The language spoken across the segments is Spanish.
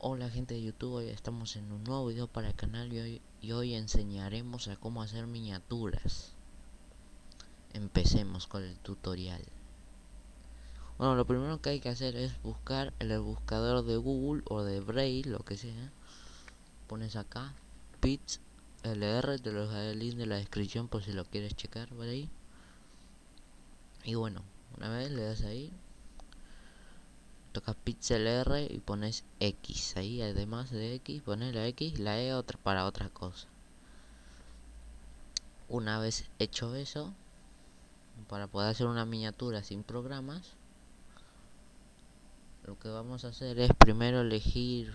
Hola gente de YouTube, hoy estamos en un nuevo video para el canal y hoy, y hoy enseñaremos a cómo hacer miniaturas. Empecemos con el tutorial. Bueno, lo primero que hay que hacer es buscar el buscador de Google o de Braille, lo que sea. Pones acá, Pits LR, te lo dejaré el link de la descripción por si lo quieres checar por. Y bueno, una vez le das ahí, tocas pixel R y pones X. Ahí además de X pones la X la E otra para otra cosa. Una vez hecho eso para poder hacer una miniatura sin programas lo que vamos a hacer es primero elegir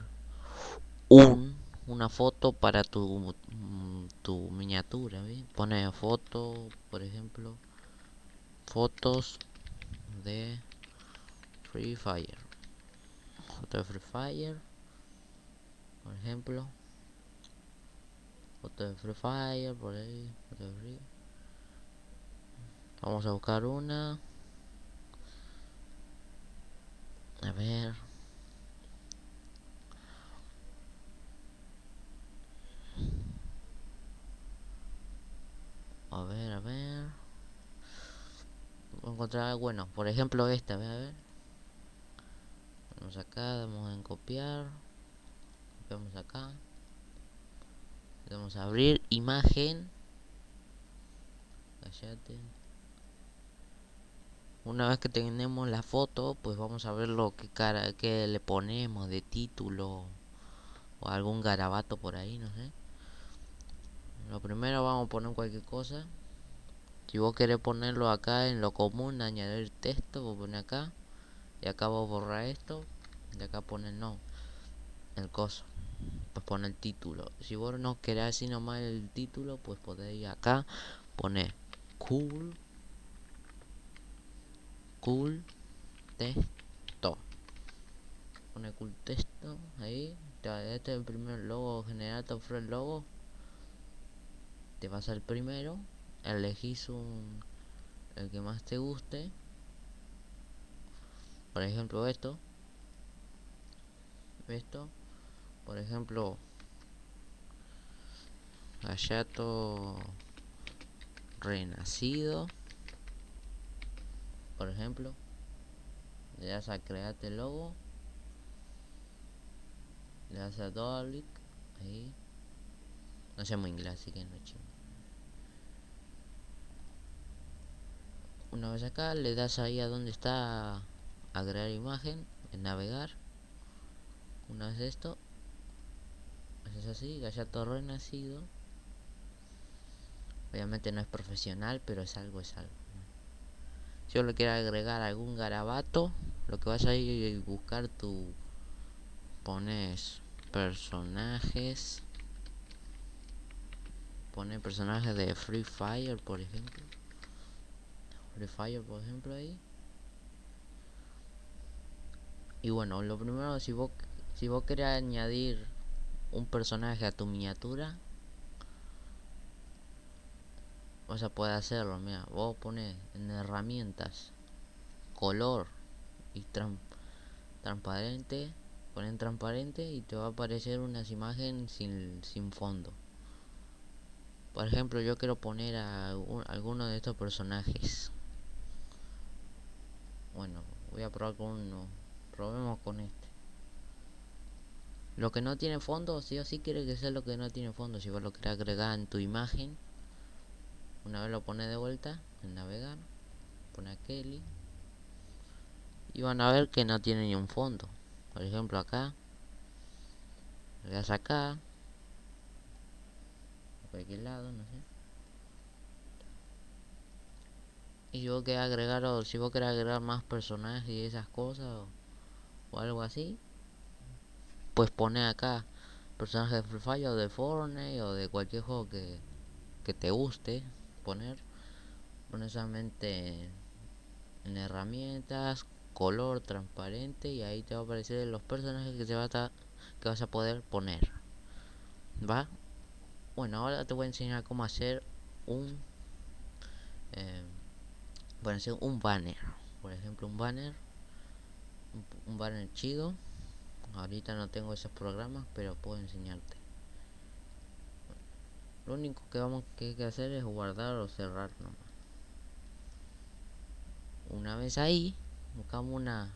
un una foto para tu tu miniatura pone foto por ejemplo fotos de Free Fire de Free Fire por ejemplo. De Free Fire por ahí vamos a buscar una. A ver. A ver a ver. Voy a encontrar bueno por ejemplo esta a ver vamos acá damos en copiar. Copiamos acá. Vamos a abrir imagen. Cállate. una vez que tenemos la foto pues vamos a ver lo que cara que le ponemos de título o algún garabato por ahí no sé. Lo primero vamos a poner cualquier cosa. Si vos querés ponerlo acá en lo común añadir texto vos poner acá. Y acá vos borrar esto de acá pone no el coso pues pone el título. Si vos no querés así nomás el título pues podéis acá poner cool cool texto pone cool texto ahí este es el primer logo general te logo. Te vas al primero elegís un el que más te guste. Por ejemplo esto esto. Por ejemplo Hayato renacido por ejemplo. Le das a crearte el logo. Le das a double ahí. No sé muy inglés así que no chingo una vez acá le das ahí a donde está agregar imagen en navegar una vez esto es así gallato renacido obviamente no es profesional pero es algo es algo si yo le quiero agregar algún garabato lo que vas a ir a buscar tu pones personajes. Pone personajes de Free Fire por ejemplo. Free Fire por ejemplo ahí. Y bueno lo primero si vos si vos querés añadir un personaje a tu miniatura vas a poder hacerlo mira vos pones en herramientas color y transparente ponen transparente y te va a aparecer unas imágenes sin, sin fondo. Por ejemplo yo quiero poner a alguno de estos personajes. Bueno voy a probar con uno. Probemos con este lo que no tiene fondo sí o sí quiere que sea lo que no tiene fondo. Si vos lo querés agregar en tu imagen una vez lo pone de vuelta en navegar pone a Kelly y van a ver que no tiene ni un fondo. Por ejemplo acá le das acá a cualquier lado no sé. Y vos querés agregar o si vos querés agregar más personajes y esas cosas o, o algo así pues pone acá personajes de Free o de Fortnite o de cualquier juego que, que te guste poner. Pone solamente en herramientas color transparente y ahí te va a aparecer los personajes que te va a que vas a poder poner. Va bueno ahora te voy a enseñar cómo hacer un eh, hacer un banner. Por ejemplo un banner un, banner chido ahorita no tengo esos programas pero puedo enseñarte. Lo único que vamos que hay que hacer es guardar o cerrar nomás. Una vez ahí buscamos una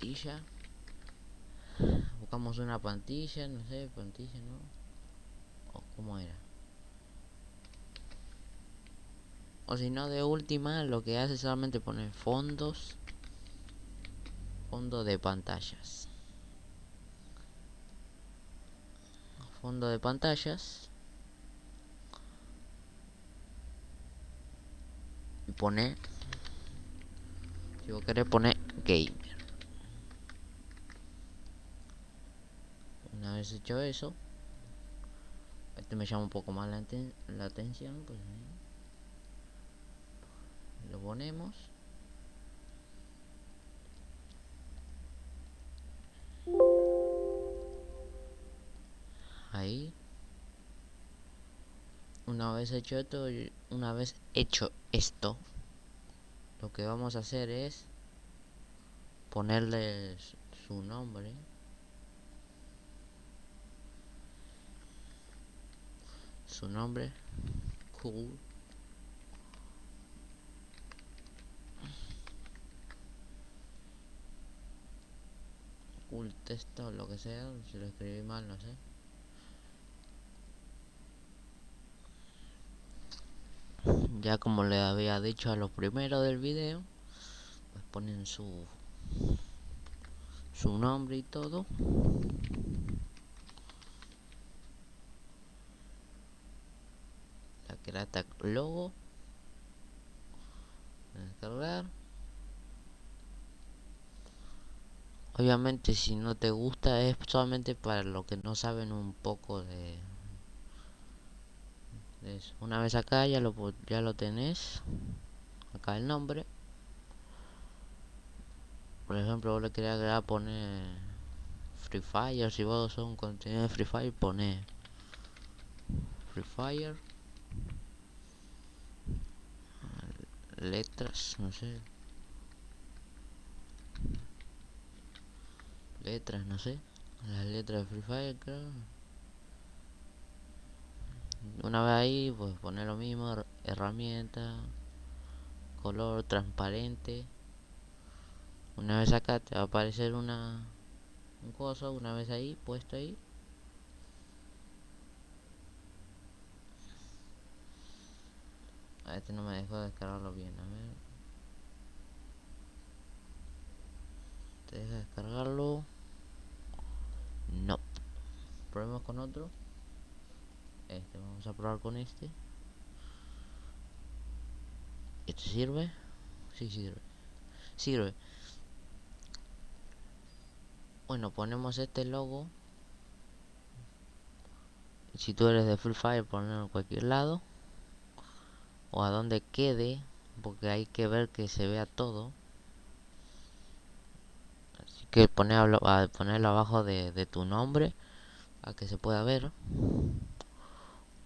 pantalla buscamos una pantalla no sé pantalla no o cómo era o si no de última lo que hace solamente poner fondos fondo de pantallas. Fondo de pantallas. Y pone si vos querés poner gamer. Una vez hecho eso este me llama un poco más la, la atención pues lo ponemos ahí. Una vez hecho esto una vez hecho esto lo que vamos a hacer es ponerle su nombre. Su nombre cool. Cool texto lo que sea si lo escribí mal no sé ya como le había dicho a los primeros del video pues ponen su su nombre y todo. La era logo. Descargar obviamente si no te gusta es solamente para los que no saben un poco de una vez acá ya lo ya lo tenés. Acá el nombre. Por ejemplo vos le quería agregar poner Free Fire. Si vos sos un contenido de Free Fire pone Free Fire. Letras no sé. Letras no sé. Las letras de Free Fire creo una vez ahí pues poner lo mismo herramienta color transparente. Una vez acá te va a aparecer una un coso una vez ahí puesto ahí. A este no me dejó descargarlo bien a ver. Te deja descargarlo no. Probemos con otro este vamos a probar con este. ¿este sirve? sí sirve. Sirve. Bueno ponemos este logo. Si tú eres de Free Fire ponerlo en cualquier lado. O a donde quede porque hay que ver que se vea todo. Así que ponerlo, ponerlo abajo de, de tu nombre a que se pueda ver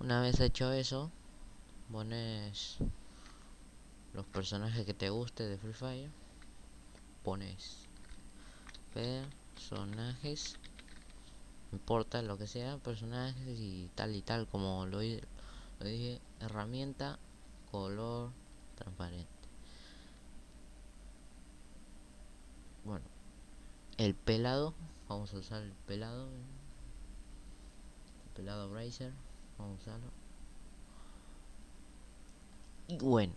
una vez hecho eso, pones los personajes que te guste de Free Fire. Pones personajes, importa lo que sea, personajes y tal y tal, como lo, lo dije, herramienta, color, transparente. Bueno, el pelado, vamos a usar el pelado, el pelado Bracer vamos a usarlo y bueno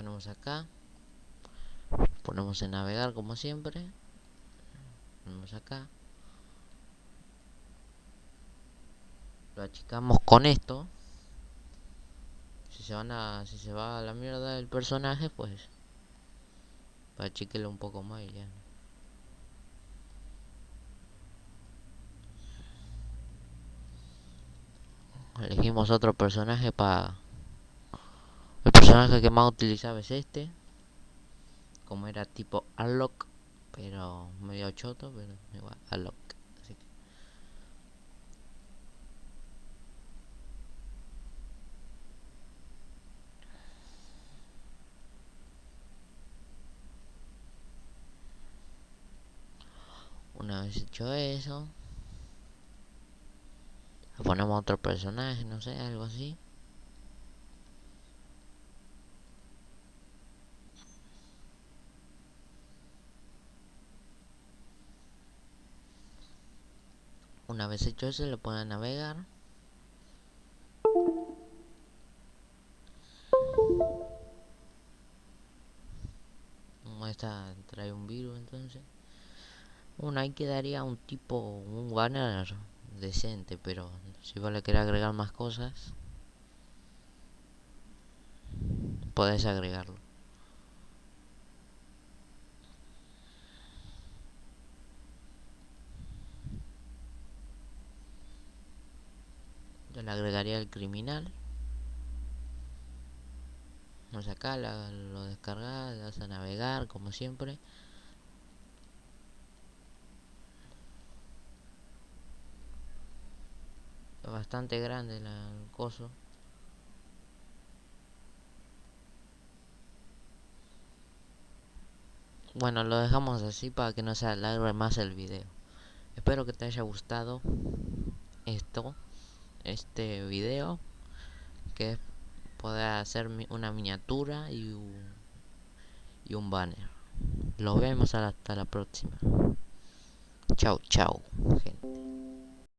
ponemos acá. Ponemos en navegar como siempre. Ponemos acá. Lo achicamos con esto. Si se van a si se va a la mierda del personaje pues achiquelo un poco más y ya elegimos otro personaje para el personaje que más utilizaba es este. Como era tipo Alok pero medio choto pero igual Alok así que. Una vez hecho eso ponemos otro personaje no sé algo así. Una vez hecho eso le pone a navegar esta trae un virus entonces. Bueno ahí quedaría un tipo un banner decente pero si vos le querés agregar más cosas podés agregarlo. Yo le agregaría el criminal. No acá lo descargas le a navegar como siempre bastante grande el coso. Bueno lo dejamos así para que no se alargue más el video. Espero que te haya gustado esto este video que poder hacer una miniatura y un, y un banner. Los vemos hasta la próxima. Chao chao gente